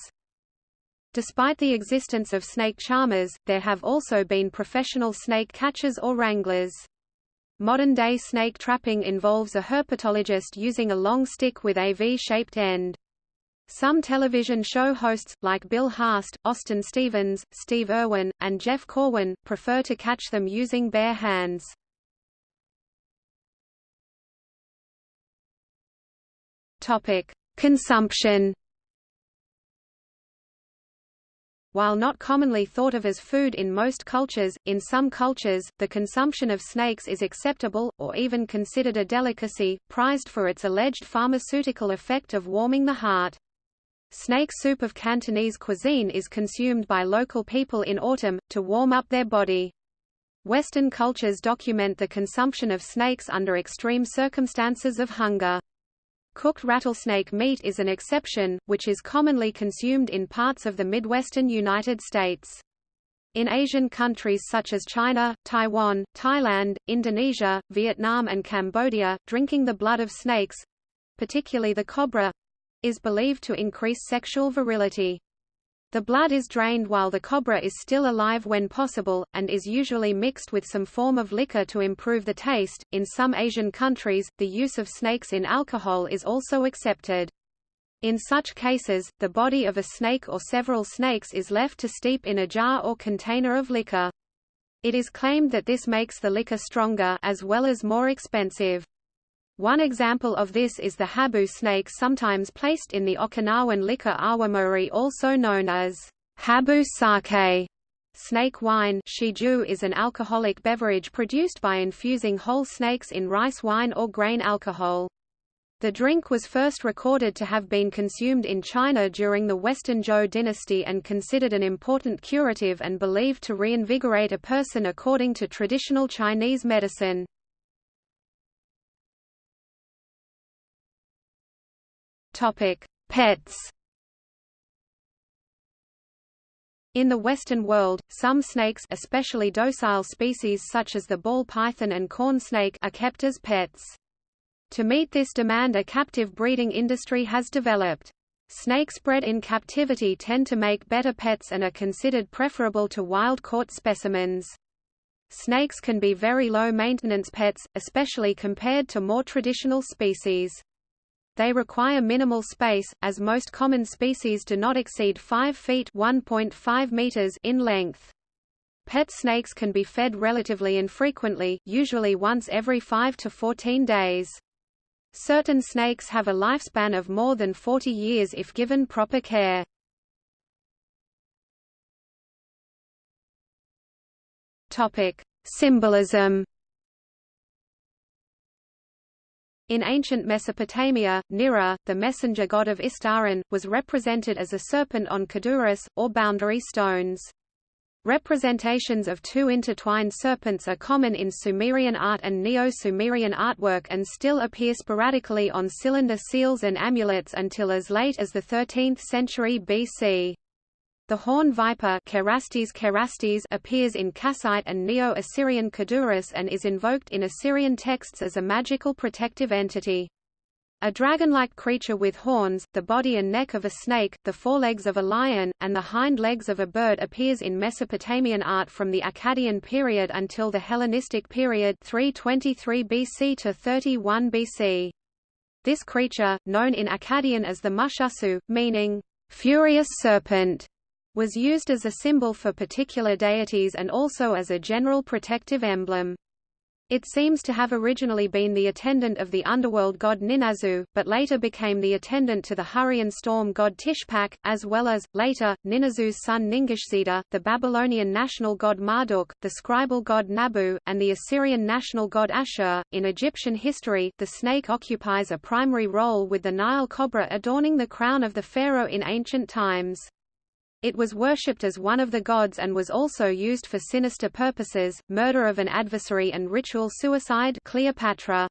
Despite the existence of snake charmers, there have also been professional snake catchers or wranglers. Modern-day snake trapping involves a herpetologist using a long stick with a V-shaped end. Some television show hosts, like Bill Haast, Austin Stevens, Steve Irwin, and Jeff Corwin, prefer to catch them using bare hands. Topic: Consumption. While not commonly thought of as food in most cultures, in some cultures, the consumption of snakes is acceptable, or even considered a delicacy, prized for its alleged pharmaceutical effect of warming the heart. Snake soup of Cantonese cuisine is consumed by local people in autumn, to warm up their body. Western cultures document the consumption of snakes under extreme circumstances of hunger. Cooked rattlesnake meat is an exception, which is commonly consumed in parts of the Midwestern United States. In Asian countries such as China, Taiwan, Thailand, Indonesia, Vietnam and Cambodia, drinking the blood of snakes—particularly the cobra, is believed to increase sexual virility. The blood is drained while the cobra is still alive when possible, and is usually mixed with some form of liquor to improve the taste. In some Asian countries, the use of snakes in alcohol is also accepted. In such cases, the body of a snake or several snakes is left to steep in a jar or container of liquor. It is claimed that this makes the liquor stronger as well as more expensive. One example of this is the habu snake sometimes placed in the Okinawan liquor awamori also known as habu sake. Snake wine shiju is an alcoholic beverage produced by infusing whole snakes in rice wine or grain alcohol. The drink was first recorded to have been consumed in China during the Western Zhou dynasty and considered an important curative and believed to reinvigorate a person according to traditional Chinese medicine. Topic: Pets. In the Western world, some snakes especially docile species such as the ball python and corn snake are kept as pets. To meet this demand a captive breeding industry has developed. Snakes bred in captivity tend to make better pets and are considered preferable to wild-caught specimens. Snakes can be very low-maintenance pets, especially compared to more traditional species. They require minimal space, as most common species do not exceed 5 feet meters in length. Pet snakes can be fed relatively infrequently, usually once every 5 to 14 days. Certain snakes have a lifespan of more than 40 years if given proper care. Symbolism In ancient Mesopotamia, Nira, the messenger god of Istaran, was represented as a serpent on kudurrus, or boundary stones. Representations of two intertwined serpents are common in Sumerian art and Neo-Sumerian artwork and still appear sporadically on cylinder seals and amulets until as late as the 13th century BC. The horn viper Cerastes cerastes appears in Kassite and Neo-Assyrian Kudurrus and is invoked in Assyrian texts as a magical protective entity. A dragon-like creature with horns, the body and neck of a snake, the forelegs of a lion, and the hind legs of a bird appears in Mesopotamian art from the Akkadian period until the Hellenistic period 323 BC to 31 BC. This creature, known in Akkadian as the Mushasu, meaning, furious serpent, was used as a symbol for particular deities and also as a general protective emblem. It seems to have originally been the attendant of the underworld god Ninazu, but later became the attendant to the Hurrian storm god Tishpak, as well as, later, Ninazu's son Ningishzida, the Babylonian national god Marduk, the scribal god Nabu, and the Assyrian national god Ashur. In Egyptian history, the snake occupies a primary role with the Nile cobra adorning the crown of the pharaoh in ancient times. It was worshipped as one of the gods and was also used for sinister purposes, murder of an adversary and ritual suicide Cleopatra.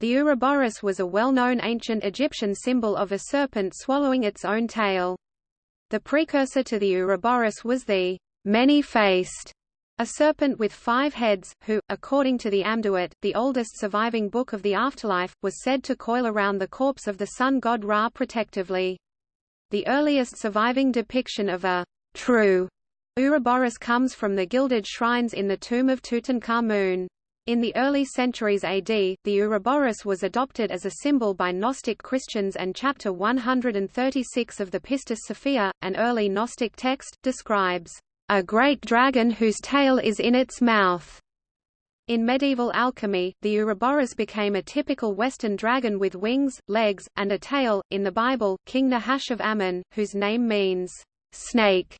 The Ouroboros was a well-known ancient Egyptian symbol of a serpent swallowing its own tail. The precursor to the Ouroboros was the many-faced, a serpent with five heads, who, according to the Amduat, the oldest surviving book of the afterlife, was said to coil around the corpse of the sun god Ra protectively. The earliest surviving depiction of a true Ouroboros comes from the gilded shrines in the tomb of Tutankhamun. In the early centuries AD, the Ouroboros was adopted as a symbol by Gnostic Christians and Chapter 136 of the Pistis Sophia, an early Gnostic text, describes a great dragon whose tail is in its mouth. In medieval alchemy, the Ouroboros became a typical Western dragon with wings, legs, and a tail. In the Bible, King Nahash of Ammon, whose name means snake,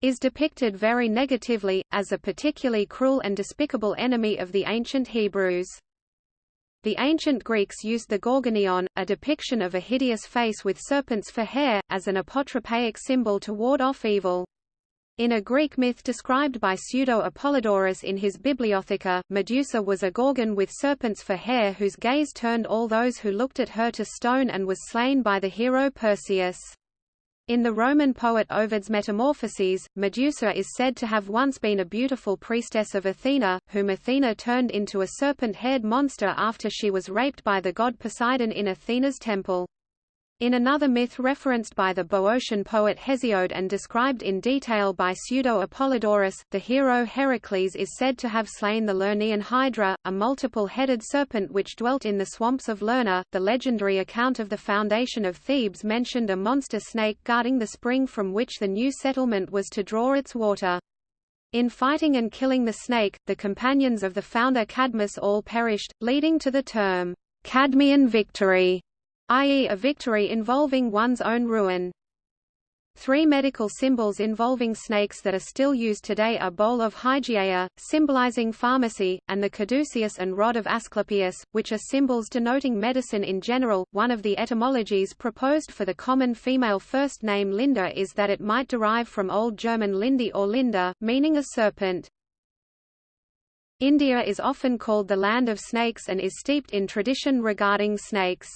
is depicted very negatively, as a particularly cruel and despicable enemy of the ancient Hebrews. The ancient Greeks used the gorgonion, a depiction of a hideous face with serpents for hair, as an apotropaic symbol to ward off evil. In a Greek myth described by Pseudo-Apollodorus in his Bibliotheca, Medusa was a gorgon with serpents for hair whose gaze turned all those who looked at her to stone and was slain by the hero Perseus. In the Roman poet Ovid's Metamorphoses, Medusa is said to have once been a beautiful priestess of Athena, whom Athena turned into a serpent-haired monster after she was raped by the god Poseidon in Athena's temple. In another myth referenced by the Boeotian poet Hesiod and described in detail by Pseudo-Apollodorus, the hero Heracles is said to have slain the Lernaean Hydra, a multiple-headed serpent which dwelt in the swamps of Lerna. The legendary account of the foundation of Thebes mentioned a monster snake guarding the spring from which the new settlement was to draw its water. In fighting and killing the snake, the companions of the founder Cadmus all perished, leading to the term, Cadmean victory i.e. a victory involving one's own ruin. Three medical symbols involving snakes that are still used today are bowl of Hygieia, symbolizing pharmacy, and the caduceus and rod of Asclepius, which are symbols denoting medicine in general. One of the etymologies proposed for the common female first name Linda is that it might derive from Old German Lindi or Linda, meaning a serpent. India is often called the land of snakes and is steeped in tradition regarding snakes.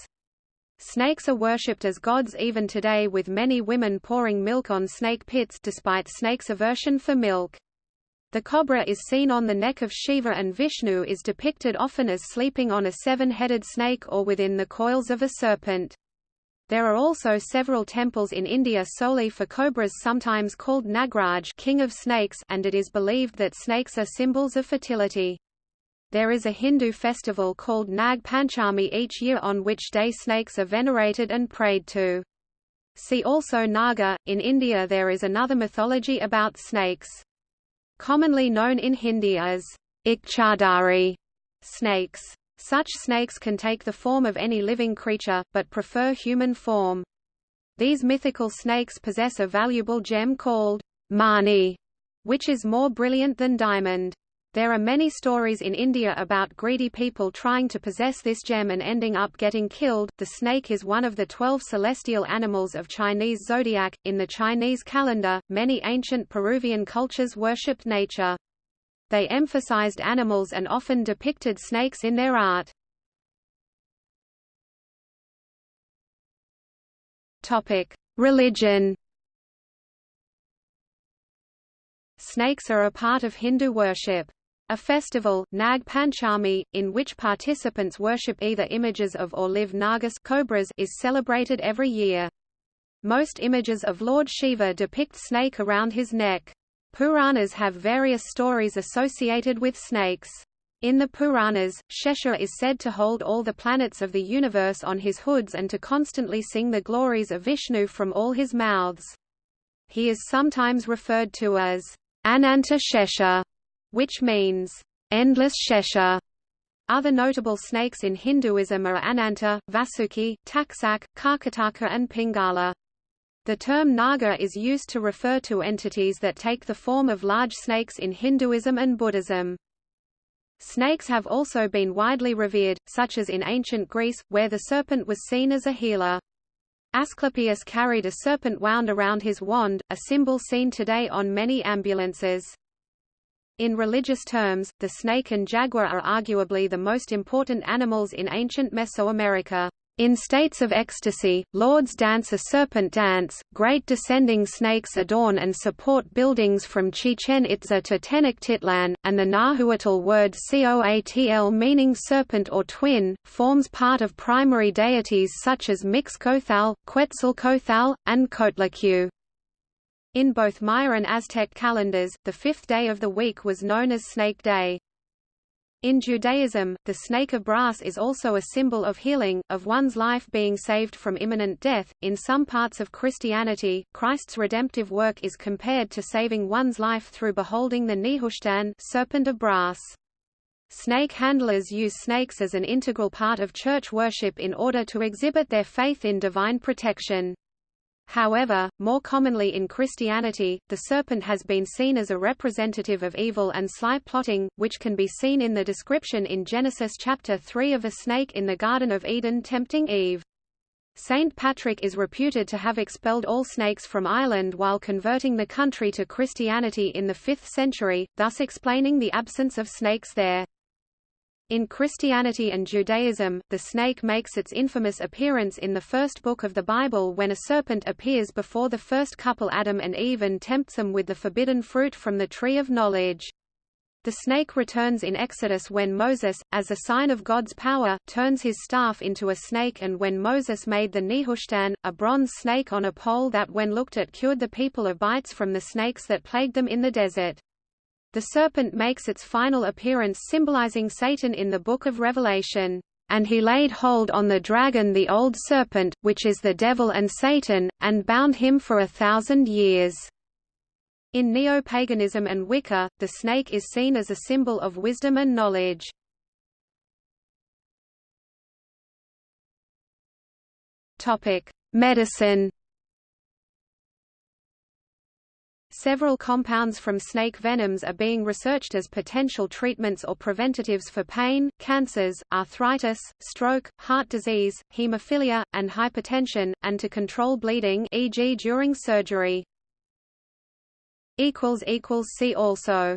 Snakes are worshipped as gods even today with many women pouring milk on snake pits despite snakes' aversion for milk. The cobra is seen on the neck of Shiva and Vishnu is depicted often as sleeping on a seven-headed snake or within the coils of a serpent. There are also several temples in India solely for cobras sometimes called Nagraj king of snakes and it is believed that snakes are symbols of fertility. There is a Hindu festival called Nag Panchami each year on which day snakes are venerated and prayed to. See also Naga. In India there is another mythology about snakes. Commonly known in Hindi as Ikchadari snakes. Such snakes can take the form of any living creature, but prefer human form. These mythical snakes possess a valuable gem called mani, which is more brilliant than diamond. There are many stories in India about greedy people trying to possess this gem and ending up getting killed. The snake is one of the twelve celestial animals of Chinese zodiac. In the Chinese calendar, many ancient Peruvian cultures worshipped nature. They emphasized animals and often depicted snakes in their art. Topic: Religion. Snakes are a part of Hindu worship. A festival, Nag Panchami, in which participants worship either images of or live Nagas cobras is celebrated every year. Most images of Lord Shiva depict snake around his neck. Puranas have various stories associated with snakes. In the Puranas, Shesha is said to hold all the planets of the universe on his hoods and to constantly sing the glories of Vishnu from all his mouths. He is sometimes referred to as Ananta Shesha, which means endless Shesha. Other notable snakes in Hinduism are Ananta, Vasuki, Taksak, Karkataka and Pingala. The term Naga is used to refer to entities that take the form of large snakes in Hinduism and Buddhism. Snakes have also been widely revered, such as in ancient Greece, where the serpent was seen as a healer. Asclepius carried a serpent wound around his wand, a symbol seen today on many ambulances. In religious terms, the snake and jaguar are arguably the most important animals in ancient Mesoamerica. In states of ecstasy, lords dance a serpent dance, great descending snakes adorn and support buildings from Chichen Itza to Tenochtitlan, and the Nahuatl word Coatl meaning serpent or twin, forms part of primary deities such as Mixcoatl, Quetzalcoatl, and Coatlicue. In both Maya and Aztec calendars, the fifth day of the week was known as Snake Day. In Judaism, the snake of brass is also a symbol of healing, of one's life being saved from imminent death. In some parts of Christianity, Christ's redemptive work is compared to saving one's life through beholding the Nehushtan serpent of brass. Snake handlers use snakes as an integral part of church worship in order to exhibit their faith in divine protection. However, more commonly in Christianity, the serpent has been seen as a representative of evil and sly plotting, which can be seen in the description in Genesis chapter 3 of a snake in the Garden of Eden tempting Eve. Saint Patrick is reputed to have expelled all snakes from Ireland while converting the country to Christianity in the 5th century, thus explaining the absence of snakes there. In Christianity and Judaism, the snake makes its infamous appearance in the first book of the Bible when a serpent appears before the first couple Adam and Eve and tempts them with the forbidden fruit from the tree of knowledge. The snake returns in Exodus when Moses, as a sign of God's power, turns his staff into a snake and when Moses made the Nehushtan, a bronze snake on a pole that when looked at cured the people of bites from the snakes that plagued them in the desert. The serpent makes its final appearance symbolizing Satan in the Book of Revelation. And he laid hold on the dragon the old serpent, which is the devil and Satan, and bound him for a thousand years. In neo-paganism and Wicca, the snake is seen as a symbol of wisdom and knowledge. Medicine Several compounds from snake venoms are being researched as potential treatments or preventatives for pain, cancers, arthritis, stroke, heart disease, hemophilia, and hypertension, and to control bleeding e.g. during surgery. See also